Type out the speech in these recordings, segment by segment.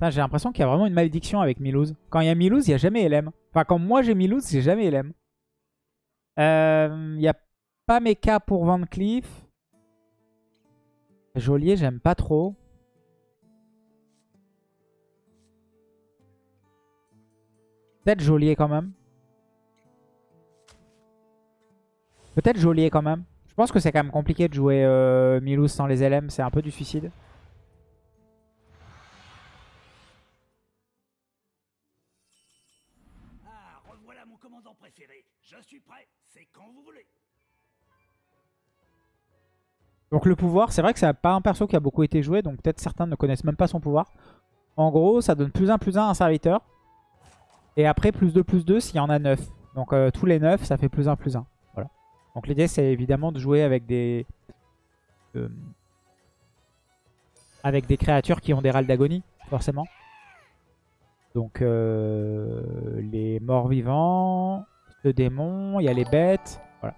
J'ai l'impression qu'il y a vraiment une malédiction avec Milouz. Quand il y a Milouz, il n'y a jamais LM. Enfin, quand moi j'ai Milouz, j'ai jamais LM. Euh, il n'y a pas Mecha pour Van Cleef. Joliet, j'aime pas trop. Peut-être Joliet quand même. Peut-être Joliet quand même. Je pense que c'est quand même compliqué de jouer euh, Milouz sans les LM. C'est un peu du suicide. Je suis prêt. C'est quand vous voulez. Donc le pouvoir, c'est vrai que c'est pas un perso qui a beaucoup été joué. Donc peut-être certains ne connaissent même pas son pouvoir. En gros, ça donne plus 1, plus 1 à un serviteur. Et après, plus 2, plus 2 s'il y en a 9. Donc euh, tous les 9, ça fait plus 1, plus 1. Voilà. Donc l'idée, c'est évidemment de jouer avec des... euh, avec des créatures qui ont des râles d'agonie, forcément. Donc euh, les morts vivants, le démon, il y a les bêtes. Voilà.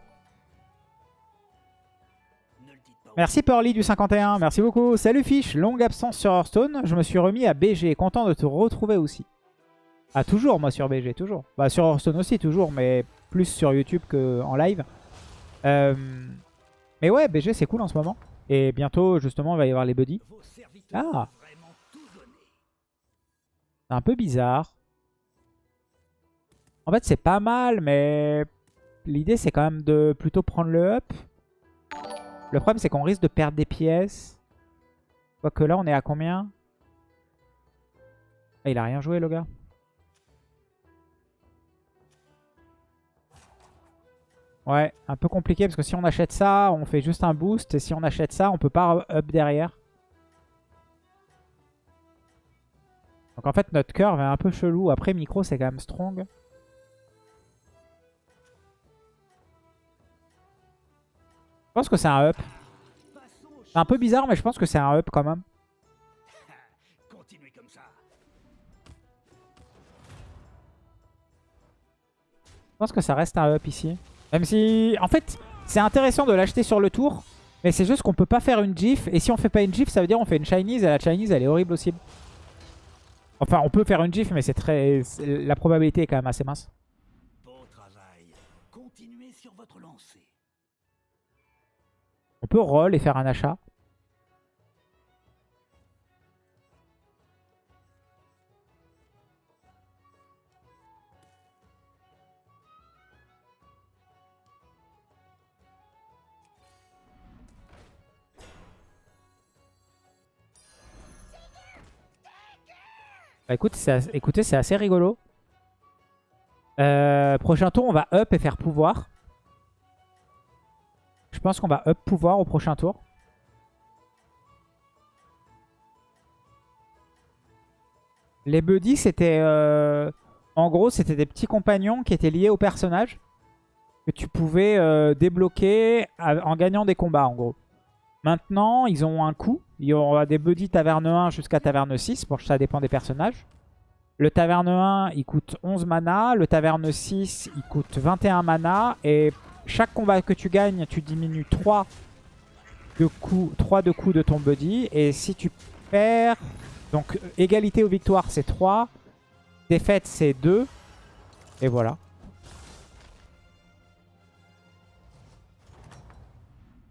Merci Pearly du 51, merci beaucoup. Salut Fish, longue absence sur Hearthstone. Je me suis remis à BG, content de te retrouver aussi. Ah toujours moi sur BG, toujours. Bah sur Hearthstone aussi toujours, mais plus sur YouTube qu'en live. Euh, Mais ouais, BG c'est cool en ce moment. Et bientôt justement il va y avoir les buddies. Ah. C'est un peu bizarre. En fait c'est pas mal, mais l'idée c'est quand même de plutôt prendre le up. Le problème c'est qu'on risque de perdre des pièces. Quoique là on est à combien? Ah, Il a rien joué le gars. Ouais, un peu compliqué parce que si on achète ça, on fait juste un boost. Et si on achète ça, on peut pas up derrière. Donc en fait, notre curve est un peu chelou. Après, micro, c'est quand même strong. Pense que c'est un up. C'est un peu bizarre, mais je pense que c'est un up quand même. Je pense que ça reste un up ici. Même si, en fait, c'est intéressant de l'acheter sur le tour. Mais c'est juste qu'on peut pas faire une GIF. Et si on fait pas une GIF, ça veut dire on fait une Chinese. Et la Chinese, elle est horrible aussi. Enfin, on peut faire une GIF, mais c'est très, la probabilité est quand même assez mince. On peut roll et faire un achat. Bah, écoute, écoutez, c'est assez rigolo. Euh, prochain tour, on va up et faire pouvoir. Je pense qu'on va up pouvoir au prochain tour. Les buddies, c'était... euh, En gros, c'était des petits compagnons qui étaient liés au personnage. Que tu pouvais euh, débloquer en gagnant des combats, en gros. Maintenant, ils ont un coût. Il y aura des buddies taverne 1 jusqu'à taverne 6. Bon, ça dépend des personnages. Le taverne 1, il coûte 11 mana. Le taverne 6, il coûte 21 mana. Et chaque combat que tu gagnes, tu diminues 3 de coups, 3 de coups de ton buddy. Et si tu perds... Donc, égalité ou victoire, c'est 3. Défaite, c'est 2. Et voilà.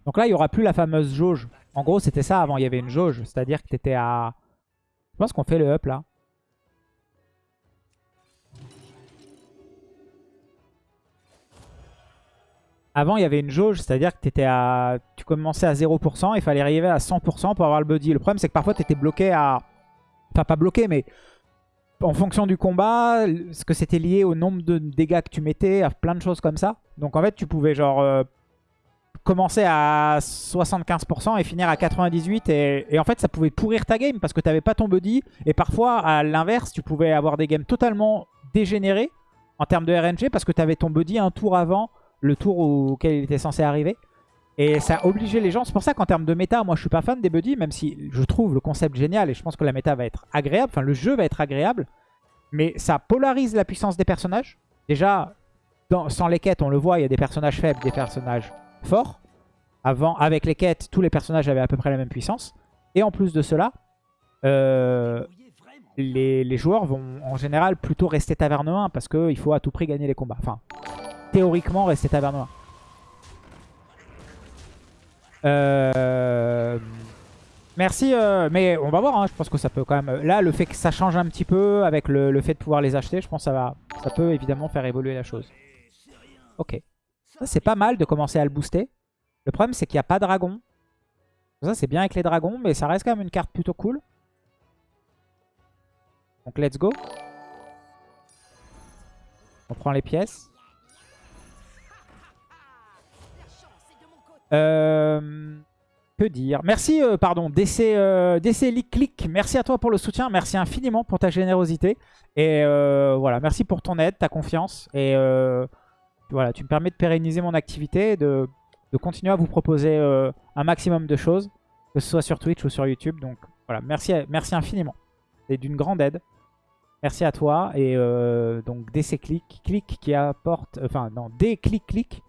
Donc là, il n'y aura plus la fameuse jauge. En gros, c'était ça avant. Il y avait une jauge. C'est-à-dire que tu étais à... Je pense qu'on fait le up là. Avant, il y avait une jauge, c'est-à-dire que étais à... tu commençais à 0%, il fallait arriver à 100% pour avoir le buddy. Le problème, c'est que parfois, tu étais bloqué à... Enfin, pas bloqué, mais en fonction du combat, ce que c'était lié au nombre de dégâts que tu mettais, à plein de choses comme ça. Donc, en fait, tu pouvais genre euh, commencer à 75% et finir à 98%. Et, et en fait, ça pouvait pourrir ta game parce que tu n'avais pas ton buddy. Et parfois, à l'inverse, tu pouvais avoir des games totalement dégénérés en termes de RNG parce que tu avais ton buddy un tour avant le tour auquel il était censé arriver. Et ça obligeait les gens. C'est pour ça qu'en termes de méta, moi je suis pas fan des buddies, même si je trouve le concept génial et je pense que la méta va être agréable. Enfin, le jeu va être agréable. Mais ça polarise la puissance des personnages. Déjà, sans les quêtes, on le voit, il y a des personnages faibles, des personnages forts. Avant, avec les quêtes, tous les personnages avaient à peu près la même puissance. Et en plus de cela, euh, les, joueurs vont en général plutôt rester taverne 1 parce qu'il faut à tout prix gagner les combats. Théoriquement rester taverne 1. Euh... Merci, euh, mais on va voir, hein, je pense que ça peut quand même... Là, le fait que ça change un petit peu avec le, le fait de pouvoir les acheter, je pense que ça, va, ça peut évidemment faire évoluer la chose. Ok. Ça, c'est pas mal de commencer à le booster. Le problème, c'est qu'il n'y a pas de dragon. Ça, c'est bien avec les dragons, mais ça reste quand même une carte plutôt cool. Donc, let's go. On prend les pièces. Euh, que dire? Merci, euh, pardon, DC, euh, DC Click. Merci à toi pour le soutien. Merci infiniment pour ta générosité. Et euh, voilà, merci pour ton aide, ta confiance. Et voilà, tu me permets de pérenniser mon activité de, de continuer à vous proposer un maximum de choses, que ce soit sur Twitch ou sur YouTube. Donc voilà, merci, merci infiniment. C'est d'une grande aide. Merci à toi. Et donc DC Click, Click qui apporte, enfin non, D Click Click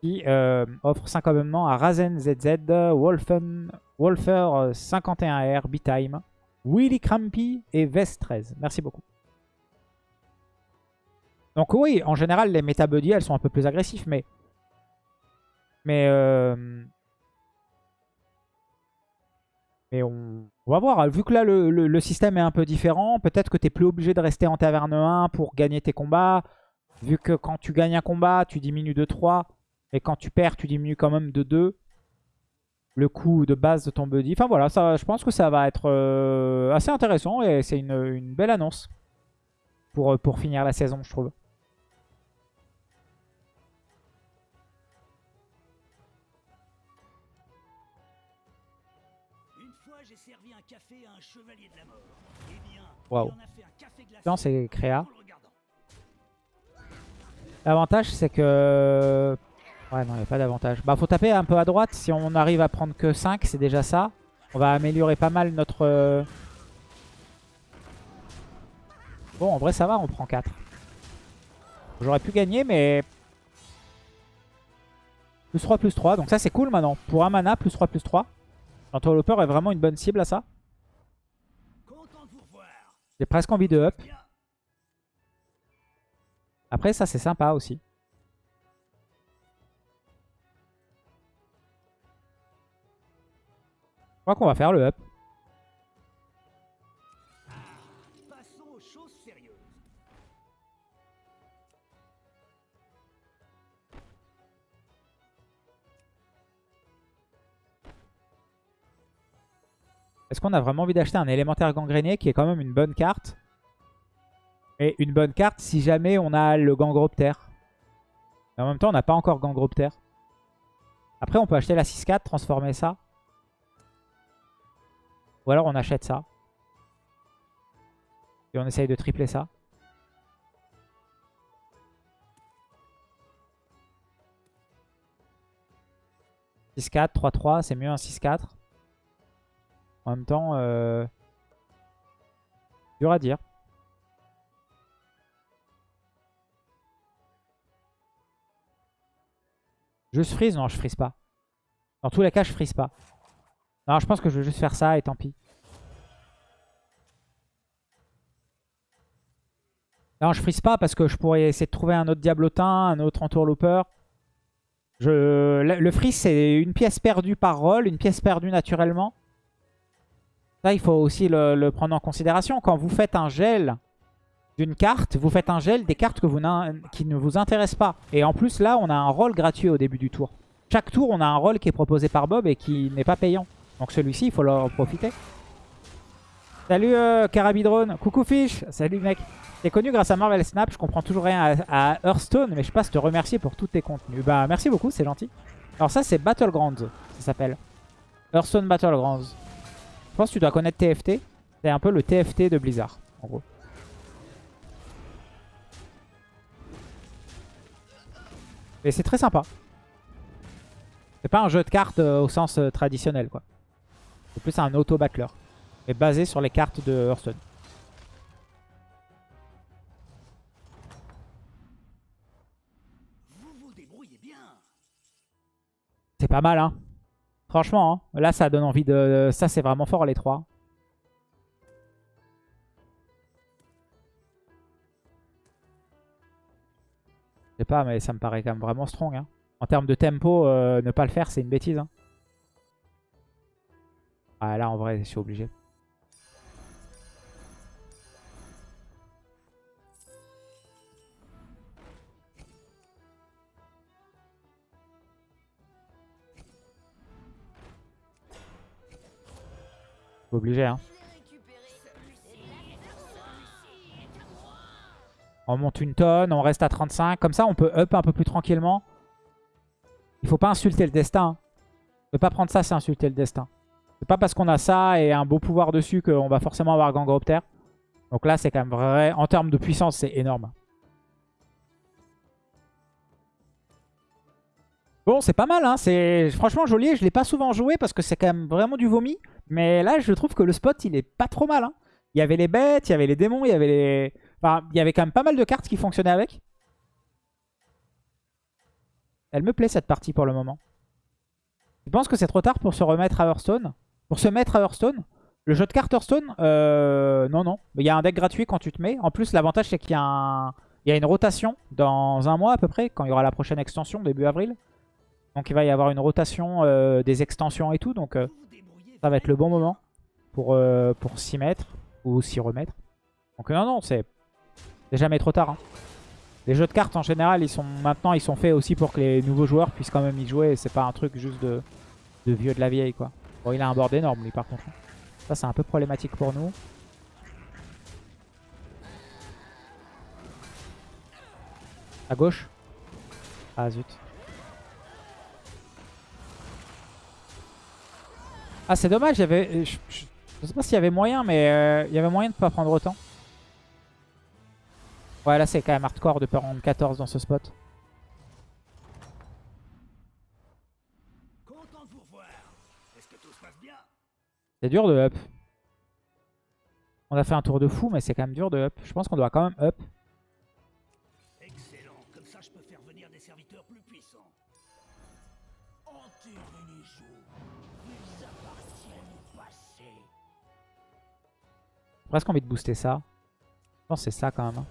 qui euh, offre 5 abonnements à Razen ZZ, Wolfen, Wolfer 51R, B-Time, Willy Crampy et Vest 13. Merci beaucoup. Donc oui, en général, les Meta Buddy, elles sont un peu plus agressives, mais... Mais... euh, Mais on, on va voir. Vu que là, le, le- le système est un peu différent, peut-être que tu n'es plus obligé de rester en taverne 1 pour gagner tes combats. Vu que quand tu gagnes un combat, tu diminues de 3. Et quand tu perds, tu diminues quand même de 2. Le coût de base de ton buddy. Enfin voilà, ça, je pense que ça va être euh, assez intéressant. Et c'est une, une belle annonce pour, euh, pour finir la saison, je trouve. Une fois, j'ai servi un café à un chevalier de la mort. Eh bien, Waouh. il en a fait un café glacé Non, c'est créa. L'avantage, c'est que... Ouais, non, il n'y a pas d'avantage. Bah, faut taper un peu à droite. Si on arrive à prendre que 5, c'est déjà ça. On va améliorer pas mal notre... euh, Bon, en vrai, ça va, on prend 4. J'aurais pu gagner, mais... Plus 3, plus 3. Donc ça, c'est cool maintenant. Pour un mana, plus 3, plus 3. L'entourlooper est vraiment une bonne cible à ça. J'ai presque envie de up. Après, ça, c'est sympa aussi. Qu'on va faire le up. Est-ce qu'on a vraiment envie d'acheter un élémentaire gangréné qui est quand même une bonne carte? Et une bonne carte si jamais on a le gangroptère. Mais en même temps, on n'a pas encore gangroptère. Après, on peut acheter la 6-4, transformer ça. Ou alors on achète ça. Et on essaye de tripler ça. « 6-4, 3-3, c'est mieux un 6-4. En même temps, euh... dur à dire. Juste freeze? Non, je freeze pas. Dans tous les cas, je freeze pas. Non, je pense que je vais juste faire ça et tant pis. Non, je freeze pas parce que je pourrais essayer de trouver un autre diablotin, un autre entourlooper. Je... Le freeze, c'est une pièce perdue par roll, une pièce perdue naturellement. Ça, il faut aussi le, le prendre en considération. Quand vous faites un gel d'une carte, vous faites un gel des cartes que vous qui ne vous intéressent pas. Et en plus, là, on a un rôle gratuit au début du tour. Chaque tour, on a un rôle qui est proposé par Bob et qui n'est pas payant. Donc celui-ci, il faut en profiter. Salut euh, Carabidrone. Coucou Fish. Salut mec. T'es connu grâce à Marvel Snap. Je comprends toujours rien à, Hearthstone, mais je passe te remercier pour tous tes contenus. Bah merci beaucoup, c'est gentil. Alors ça, c'est Battlegrounds, ça s'appelle. Hearthstone Battlegrounds. Je pense que tu dois connaître TFT. C'est un peu le TFT de Blizzard, en gros. Et c'est très sympa. C'est pas un jeu de cartes euh, au sens euh, traditionnel, quoi. C'est plus un auto-battler. Mais basé sur les cartes de Hearthstone. C'est pas mal, hein. Franchement, hein. là, ça donne envie de... Ça, c'est vraiment fort, les trois. Je sais pas, mais ça me paraît quand même vraiment strong. Hein. En termes de tempo, euh, ne pas le faire, c'est une bêtise. Hein. Ah, là, en vrai, je suis obligé. Obligé, hein. On monte une tonne, on reste à 35. Comme ça, on peut up un peu plus tranquillement. Il faut pas insulter le destin. hein. Ne pas prendre ça, c'est insulter le destin. C'est pas parce qu'on a ça et un beau pouvoir dessus qu'on va forcément avoir Gangropter. Donc là, c'est quand même vrai. En termes de puissance, c'est énorme. Bon, c'est pas mal. Hein. C'est franchement joli. Je l'ai pas souvent joué parce que c'est quand même vraiment du vomi. Mais là, je trouve que le spot, il est pas trop mal. hein. Il y avait les bêtes, il y avait les démons, il y avait les... Enfin, il y avait quand même pas mal de cartes qui fonctionnaient avec. Elle me plaît cette partie pour le moment. Je pense que c'est trop tard pour se remettre à Hearthstone. Pour se mettre à Hearthstone. Le jeu de cartes Hearthstone, euh, non, non. Il y a un deck gratuit quand tu te mets. En plus, l'avantage, c'est qu'il y, a une rotation dans un mois à peu près, quand il y aura la prochaine extension, début avril. Donc il va y avoir une rotation euh, des extensions et tout. Donc euh, ça va être le bon moment pour, s'y mettre ou s'y remettre. Donc non, non, c'est jamais trop tard. hein. Les jeux de cartes en général, ils sont maintenant ils sont faits aussi pour que les nouveaux joueurs puissent quand même y jouer. C'est pas un truc juste de, de vieux de la vieille quoi. Bon, il a un board énorme lui par contre. hein. Ça c'est un peu problématique pour nous. À gauche Ah zut. Ah c'est dommage, il y avait, je, je- je sais pas s'il y avait moyen, mais euh, il y avait moyen de pas prendre autant. Ouais là c'est quand même hardcore de prendre 14 dans ce spot. C'est dur de up. On a fait un tour de fou, mais c'est quand même dur de up. Je pense qu'on doit quand même up. Excellent. Comme ça, je peux faire venir des serviteurs plus puissants. Enterrez les jours. Ils appartiennent au passé. J'ai presque envie de booster ça. Je pense que c'est ça quand même.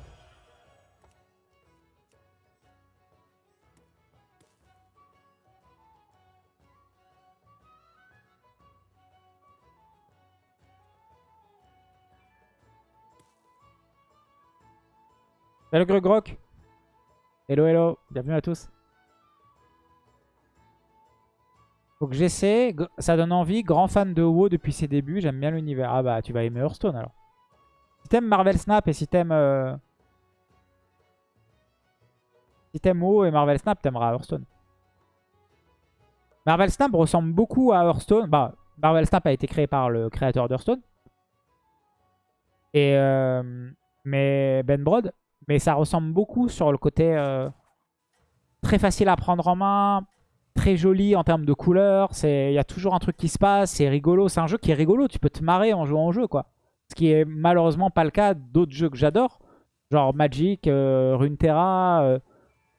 Salut Grugrok Hello hello, bienvenue à tous. Faut que j'essaie, ça donne envie, grand fan de WoW depuis ses débuts, j'aime bien l'univers. Ah bah tu vas aimer Hearthstone alors. Si t'aimes Marvel Snap et si t'aimes... euh, Si t'aimes WoW et Marvel Snap, t'aimeras Hearthstone. Marvel Snap ressemble beaucoup à Hearthstone. Bah, Marvel Snap a été créé par le créateur d'Hearthstone. Et... euh, Mais Ben Brod. Mais ça ressemble beaucoup sur le côté... euh, Très facile à prendre en main. Très joli en termes de couleurs. Il y a toujours un truc qui se passe. C'est rigolo. C'est un jeu qui est rigolo. Tu peux te marrer en jouant au jeu, quoi. Ce qui est malheureusement pas le cas d'autres jeux que j'adore. Genre Magic, euh, Runeterra,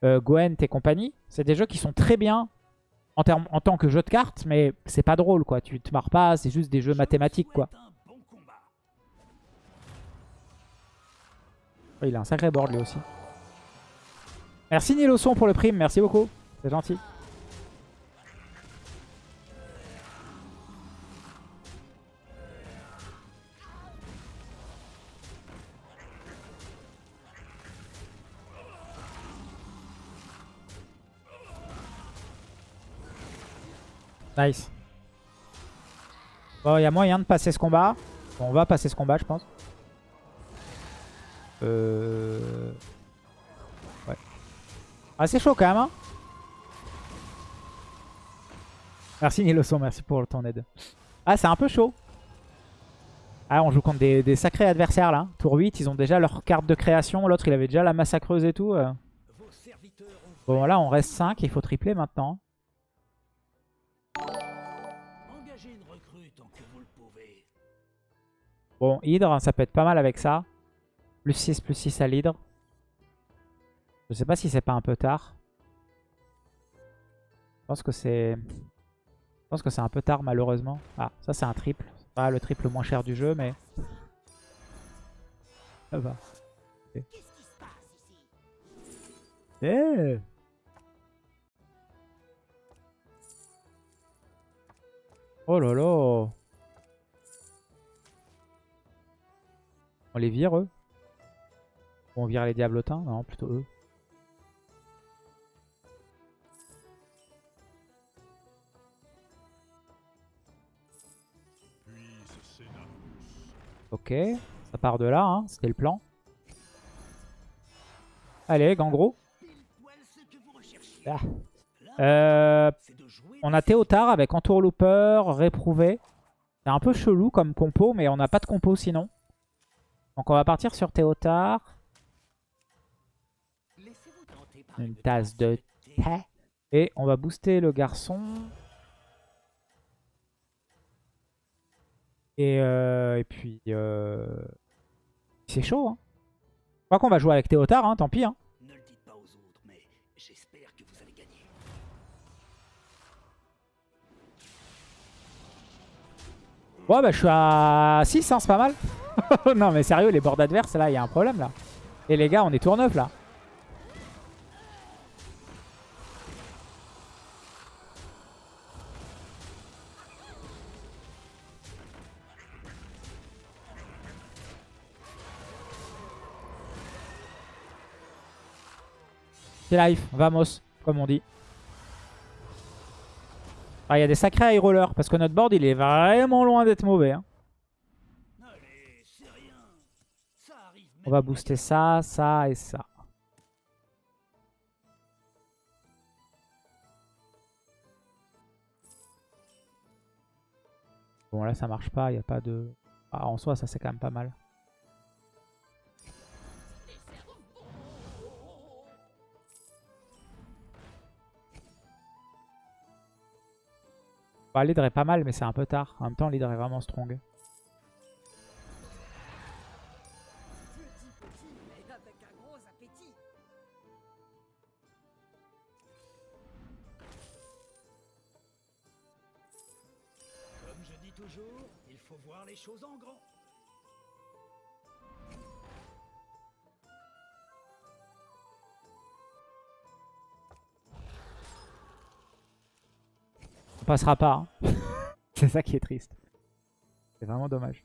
euh, Gwent et compagnie. C'est des jeux qui sont très bien en tant que jeu de cartes, mais c'est pas drôle quoi. Tu te marres pas, c'est juste des jeux mathématiques quoi. Oh, il a un sacré board lui aussi. Merci Niloson pour le prime, merci beaucoup. C'est gentil. Nice. Bon, il y a moyen de passer ce combat. On va passer ce combat, je pense. Euh... Ouais. Ah, c'est chaud quand même, hein Merci Niloson, merci pour ton aide. Ah, c'est un peu chaud. Ah, on joue contre des, des sacrés adversaires, là. Tour 8, ils ont déjà leur carte de création. L'autre, il avait déjà la massacreuse et tout. euh. Bon, là, on reste 5. Il faut tripler maintenant. Bon, Hydre, ça peut être pas mal avec ça. Plus 6, plus 6 à l'Hydre. Je sais pas si c'est pas un peu tard. Je pense que c'est... Je pense que c'est un peu tard malheureusement. Ah, ça c'est un triple. Pas le triple le moins cher du jeu, mais... Ça va. Ok. Eh Oh là là On les vire eux On vire les diablotins Non, plutôt eux. Ok, ça part de là, hein. c'était le plan. Allez, Gangro. Ah. Euh, on a Théotard avec Entourlooper, Réprouvé. C'est un peu chelou comme compo, mais on n'a pas de compo sinon. Donc on va partir sur Théotard. Une tasse de thé. Et on va booster le garçon. Et, euh, et puis... Euh... C'est chaud, hein. Je crois qu'on va jouer avec Théotard, hein, tant pis. Hein. Ne le dites pas aux autres, mais j'espère que vous allez gagner. Ouais, bah je suis à 6, hein, c'est pas mal. non, mais sérieux, les bords adverses, là, il y a un problème, là. Et les gars, on est tour 9, là. C'est life, vamos, comme on dit. Ah, il y a des sacrés high rollers parce que notre board il est vraiment loin d'être mauvais. hein. On va booster ça, ça et ça. Bon là ça marche pas, il n'y a pas de... Ah, en soi ça c'est quand même pas mal. Bah, l'hydre est pas mal mais c'est un peu tard. En même temps l'hydre est vraiment strong. Comme je dis toujours, il faut voir les choses en grand. Passera pas. hein. c'est ça qui est triste. C'est vraiment dommage.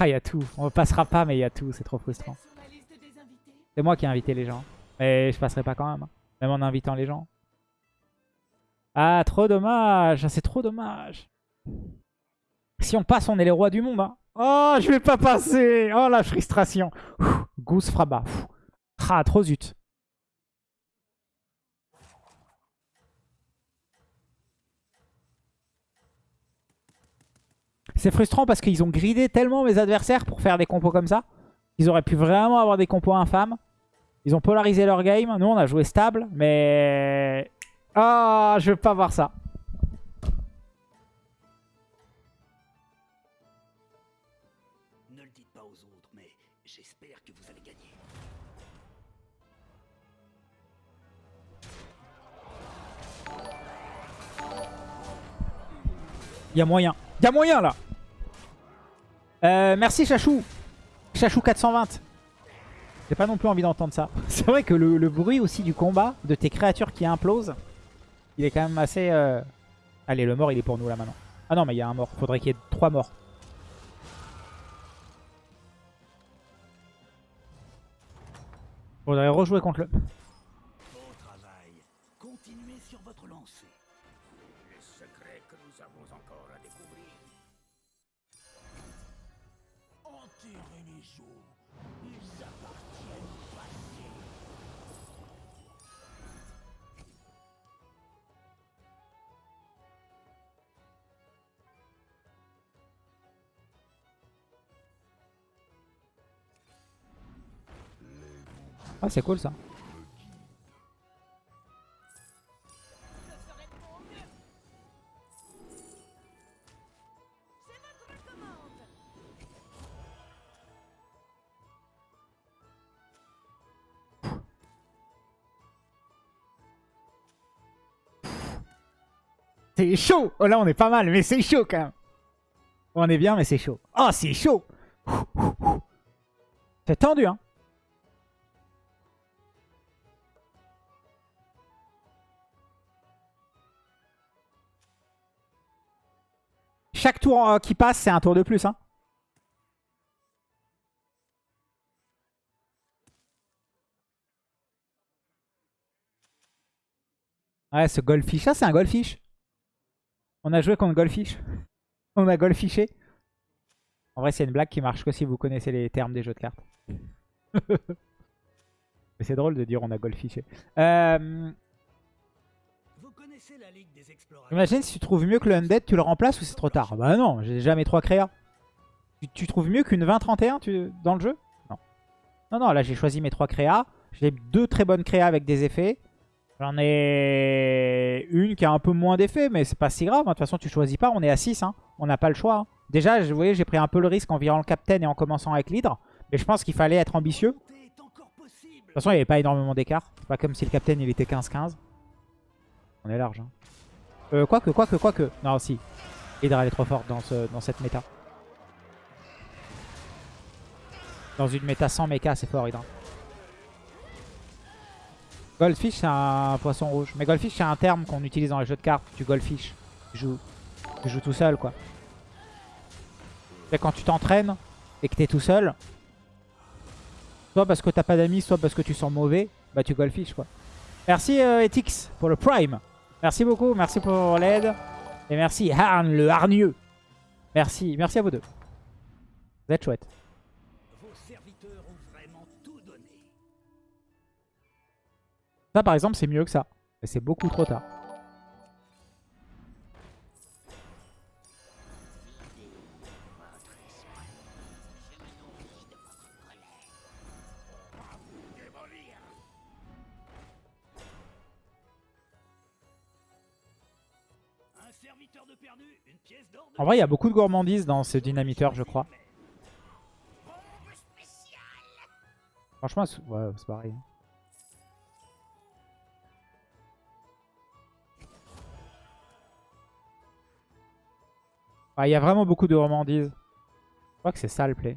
Ah, il y a tout. On passera pas, mais il y a tout. C'est trop frustrant. C'est moi qui ai invité les gens. Mais je passerai pas quand même. hein. Même en invitant les gens. Ah, trop dommage. C'est trop dommage. Si on passe, on est les rois du monde. hein. Oh, je vais pas passer. Oh, la frustration. Ouh, Goose Fraba. Ah, trop zut. C'est frustrant parce qu'ils ont gridé tellement mes adversaires pour faire des compos comme ça. Ils auraient pu vraiment avoir des compos infâmes. Ils ont polarisé leur game. Nous, on a joué stable, mais... Ah, je veux pas voir ça. Ne le dites pas aux autres, mais j'espère que vous allez gagner. Il y a moyen. Il y a moyen, là Euh, Merci, Chachou. Chachou 420. J'ai pas non plus envie d'entendre ça. C'est vrai que le, bruit aussi du combat, de tes créatures qui implosent, il est quand même assez... euh, Allez, le mort, il est pour nous, là, maintenant. Ah non, mais il y a un mort. Faudrait qu'il y ait trois morts. Faudrait rejouer contre le... Ah, c'est cool, ça. C'est chaud Oh là, on est pas mal, mais c'est chaud, quand même. On est bien, mais c'est chaud. Oh, c'est chaud C'est tendu, hein Chaque tour euh, qui passe, c'est un tour de plus. Hein. Ouais, ce Goldfish. Ça, c'est un Goldfish. On a joué contre Goldfish. On a Goldfishé. En vrai, c'est une blague qui marche que si vous connaissez les termes des jeux de cartes. Mais c'est drôle de dire on a Goldfishé. Euh, Imagine si tu trouves mieux que le Undead, tu le remplaces ou c'est trop tard? Bah non, j'ai jamais trois créas. Tu, tu trouves mieux qu'une 20-31 tu- dans le jeu? Non. Non, non, là j'ai choisi mes trois créas. J'ai deux très bonnes créas avec des effets. J'en ai une qui a un peu moins d'effets, mais c'est pas si grave. hein. De toute façon, tu choisis pas, on est à 6. hein. On n'a pas le choix. hein. Déjà, vous voyez, j'ai pris un peu le risque en virant le Captain et en commençant avec l'Hydre. Mais je pense qu'il fallait être ambitieux. De toute façon, il n'y avait pas énormément d'écart. C'est pas comme si le Captain il était 15-15. On est large. Hein. Euh, quoique, quoique, quoique. Non, si. Hydra, elle est trop forte dans, ce, dans cette méta. Dans une méta sans mecha, c'est fort, Hydra. Goldfish, c'est un poisson rouge. Mais Goldfish, c'est un terme qu'on utilise dans les jeux de cartes. Tu Goldfish. Tu joues, tu joues tout seul, quoi. C'est quand tu t'entraînes et que t'es tout seul, soit parce que t'as pas d'amis, soit parce que tu sens mauvais, bah tu Goldfish, quoi. Merci euh, Etix pour le Prime. Merci beaucoup, merci pour l'aide. Et merci Harn, le hargneux. Merci, merci à vous deux. Vous êtes chouettes. Ça par exemple c'est mieux que ça. Mais c'est beaucoup trop tard. En vrai il y a beaucoup de gourmandise dans ce dynamiteur je crois. Franchement ouais, c'est pareil. Il y a vraiment beaucoup de gourmandise. Je crois que c'est ça le play.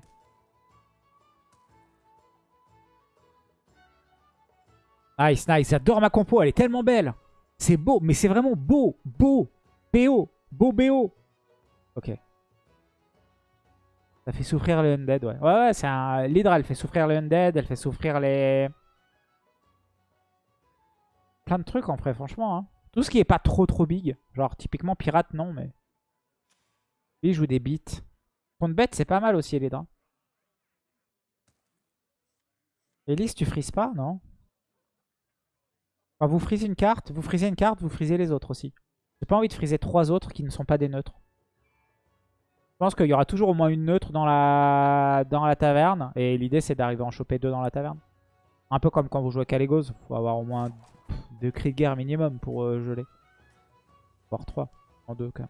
Nice, nice. J'adore ma compo. Elle est tellement belle. C'est beau, mais c'est vraiment beau. Beau. BO. Beau BO. Ok. Ça fait souffrir le Undead, ouais. Ouais, ouais, c'est un... L'Hydra, elle fait souffrir le Undead. Elle fait souffrir les... Plein de trucs, en vrai, franchement. hein. Tout ce qui est pas trop, trop big. Genre, typiquement, pirate, non, mais... Lui, il joue des beats. Contre bête, c'est pas mal aussi, l'Hydra. Elise, tu frises pas, non? Enfin, vous frisez une carte, vous frisez une carte, vous frisez les autres aussi. J'ai pas envie de friser trois autres qui ne sont pas des neutres. Je pense qu'il y aura toujours au moins une neutre dans la, dans la taverne. Et l'idée, c'est d'arriver à en choper deux dans la taverne. Un peu comme quand vous jouez à Calegos. Il faut avoir au moins deux cris de guerre minimum pour euh, geler. Voire trois. En deux, quand même.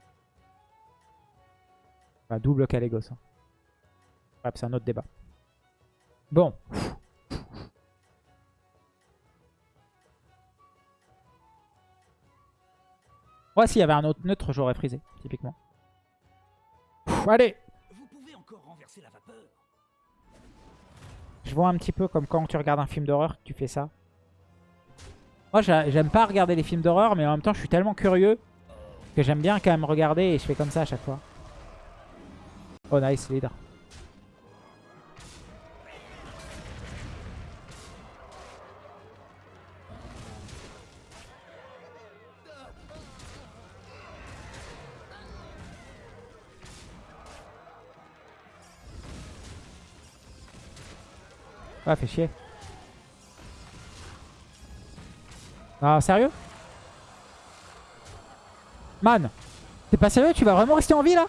Enfin, double Calegos. hein. C'est un autre débat. Bon. Ouais, s'il y avait un autre neutre, j'aurais frisé, typiquement. Allez Vous pouvez encore renverser la vapeur. Je vois un petit peu comme quand tu regardes un film d'horreur que tu fais ça. Moi, j'a- j'aime pas regarder les films d'horreur, mais en même temps, je suis tellement curieux que j'aime bien quand même regarder et je fais comme ça à chaque fois. Oh, nice, leader. Ah, fait chier. Ah, sérieux? Man T'es pas sérieux? Tu vas vraiment rester en vie là?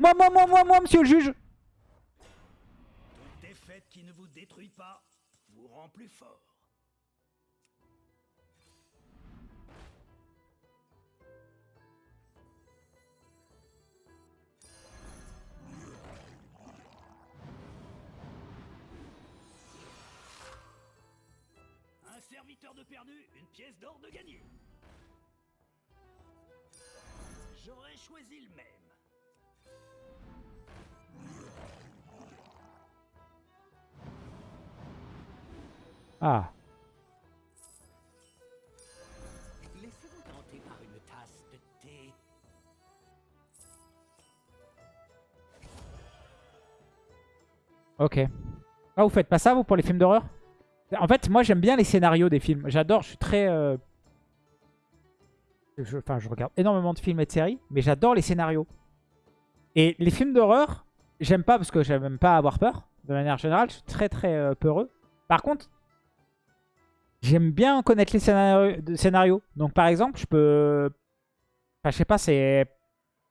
Moi, moi, moi, moi, moi, monsieur le juge Toute défaite qui ne vous détruit pas vous rend plus fort. de perdu, une pièce d'or de gagné. J'aurais choisi le même. Ah. Laissez-vous tenter par une tasse de thé. Ok. Ah, vous faites pas ça, vous, pour les films d'horreur? En fait, moi, j'aime bien les scénarios des films. J'adore, je suis très... euh, Enfin, je regarde énormément de films et de séries, mais j'adore les scénarios. Et les films d'horreur, j'aime pas parce que j'aime pas avoir peur. De manière générale, je suis très très euh, peureux. Par contre, j'aime bien connaître les scénarios. Donc par exemple, je peux... Enfin, je sais pas, c'est...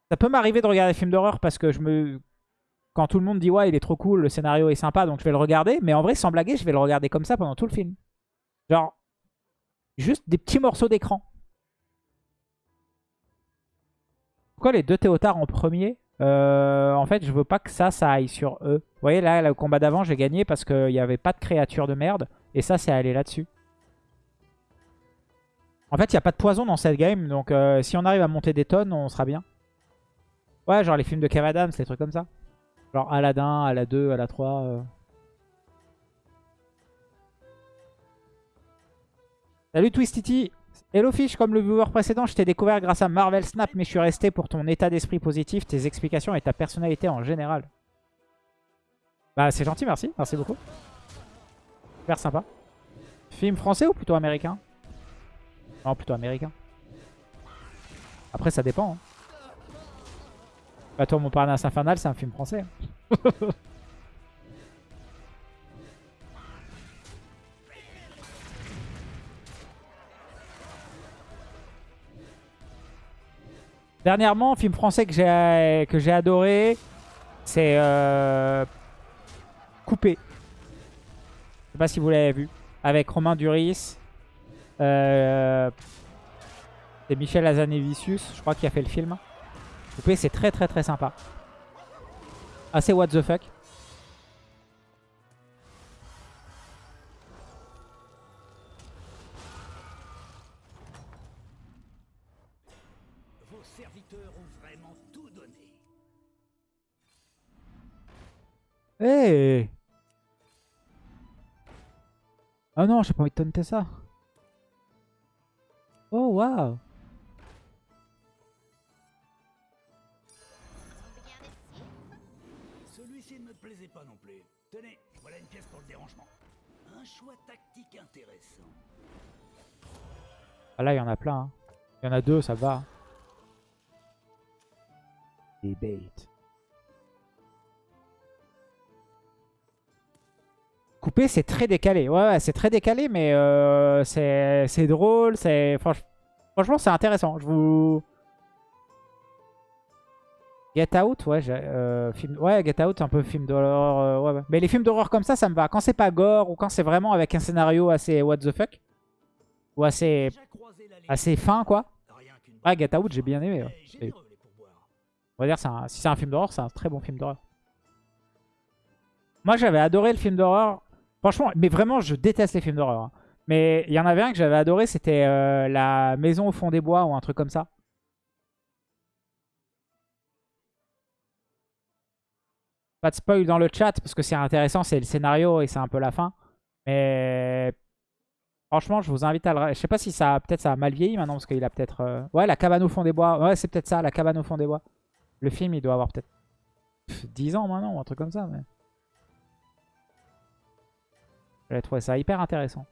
Ça peut m'arriver de regarder des films d'horreur parce que je me... Quand tout le monde dit « Ouais, il est trop cool, le scénario est sympa, donc je vais le regarder. » Mais en vrai, sans blaguer, je vais le regarder comme ça pendant tout le film. Genre, juste des petits morceaux d'écran. Pourquoi les deux Théotards en premier Euh, En fait, je veux pas que ça, ça aille sur eux. Vous voyez, là, le combat d'avant, j'ai gagné parce qu'il n'y avait pas de créature de merde. Et ça, c'est allé là-dessus. En fait, il n'y a pas de poison dans cette game. Donc, euh, si on arrive à monter des tonnes, on sera bien. Ouais, genre les films de Kev Adams, les trucs comme ça. Genre Aladdin, Aladdin 2, Aladdin 3. euh. Salut Twistity Hello Fish, comme le viewer précédent, je t'ai découvert grâce à Marvel Snap, mais je suis resté pour ton état d'esprit positif, tes explications et ta personnalité en général. Bah c'est gentil, merci, merci beaucoup. Super sympa. Film français ou plutôt américain? Non, plutôt américain. Après ça dépend. Hein. Bah toi, mon Parnasse Infernal, c'est un film français. hein. Dernièrement, film français que j'ai que j'ai adoré, c'est euh, Coupé. Je sais pas si vous l'avez vu. Avec Romain Duris. Euh, c'est Michel Azanavicius, je crois, qui a fait le film. C'est très très très sympa. Assez what the fuck. Vos serviteurs ont vraiment tout donné. Hey Oh non, j'ai pas envie de taunter ça. Oh waouh plaisait pas non plus. Tenez, voilà une pièce pour le dérangement. Un choix tactique intéressant. Ah là, il y en a plein. hein. Il y en a deux, ça va. Debate. Coupé, c'est très décalé. Ouais, ouais c'est très décalé, mais euh, c'est c'est drôle. c'est franch- Franchement, c'est intéressant. Je vous... Get Out, ouais, euh, film... ouais, Get Out, un peu film d'horreur. euh, ouais, ouais. Mais les films d'horreur comme ça, ça me va. Quand c'est pas gore ou quand c'est vraiment avec un scénario assez what the fuck, ou assez, assez fin, quoi. Ouais, Get Out, j'ai bien aimé. ouais. On va dire, un- si c'est un film d'horreur, c'est un très bon film d'horreur. Moi, j'avais adoré le film d'horreur. Franchement, mais vraiment, je déteste les films d'horreur. hein. Mais il y en avait un que j'avais adoré, c'était euh, La Maison au fond des bois ou un truc comme ça. Pas de spoil dans le chat parce que c'est intéressant, c'est le scénario et c'est un peu la fin. Mais franchement, je vous invite à le... Je sais pas si ça peut-être ça a mal vieilli maintenant parce qu'il a peut-être... euh, Ouais, La cabane au fond des bois. Ouais, c'est peut-être ça, La cabane au fond des bois. Le film, il doit avoir peut-être pff, 10 ans maintenant ou un truc comme ça. Mais... Trouvé ça hyper intéressant.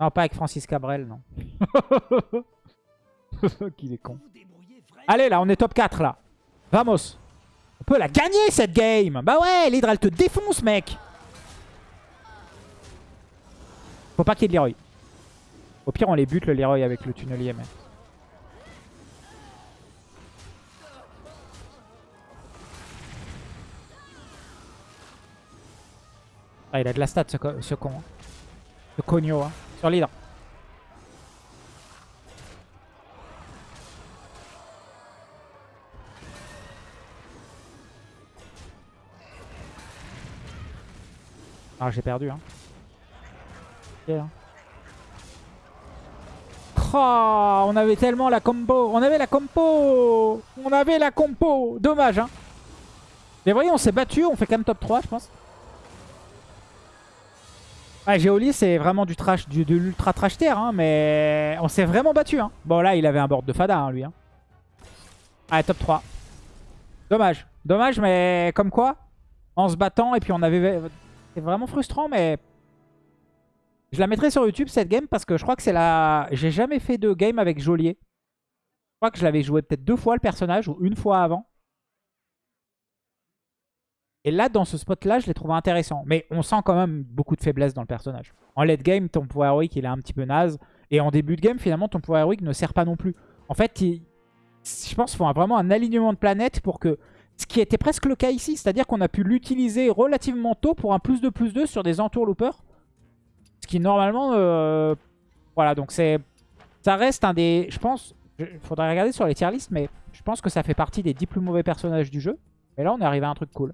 Non, pas avec Francis Cabrel, non. Est con. Allez, là, on est top 4, là. Vamos. On peut la gagner, cette game. Bah ouais, l'Hydra, elle te défonce, mec. Faut pas qu'il y ait de Leroy. Au pire, on les bute, le Leroy, avec le tunnelier, mais... Ah, il a de la stat, ce, co- ce con. hein. Ce cogno, hein. Sur l'Hydra. Ah, j'ai perdu, hein. Oh, on avait tellement la combo. On avait la compo. On avait la compo. Dommage, hein. Mais voyez, on s'est battu. On fait quand même top 3, je pense. Ah, Géoli, c'est vraiment du trash, du, de l'ultra trash tier, hein, mais on s'est vraiment battu. Hein. Bon, là, il avait un board de Fada, hein, lui. Ah, top 3. Dommage. Dommage, mais comme quoi, en se battant, et puis on avait... C'est vraiment frustrant, mais... Je la mettrai sur YouTube, cette game, parce que je crois que c'est la... J'ai jamais fait de game avec Joliet. Je crois que je l'avais joué peut-être deux fois, le personnage, ou une fois avant. Et là, dans ce spot-là, je l'ai trouvé intéressant. Mais on sent quand même beaucoup de faiblesse dans le personnage. En late game, ton pouvoir héroïque, il est un petit peu naze. Et en début de game, finalement, ton pouvoir héroïque ne sert pas non plus. En fait, je pense qu'il faut vraiment un alignement de planètes pour que... Ce qui était presque le cas ici, c'est-à-dire qu'on a pu l'utiliser relativement tôt pour un plus de plus 2 sur des entours loopers. Ce qui normalement... euh, Voilà, donc c'est... Ça reste un des... Je pense... Il faudrait regarder sur les tier lists, mais je pense que ça fait partie des 10 plus mauvais personnages du jeu. Mais là, on est arrivé à un truc cool.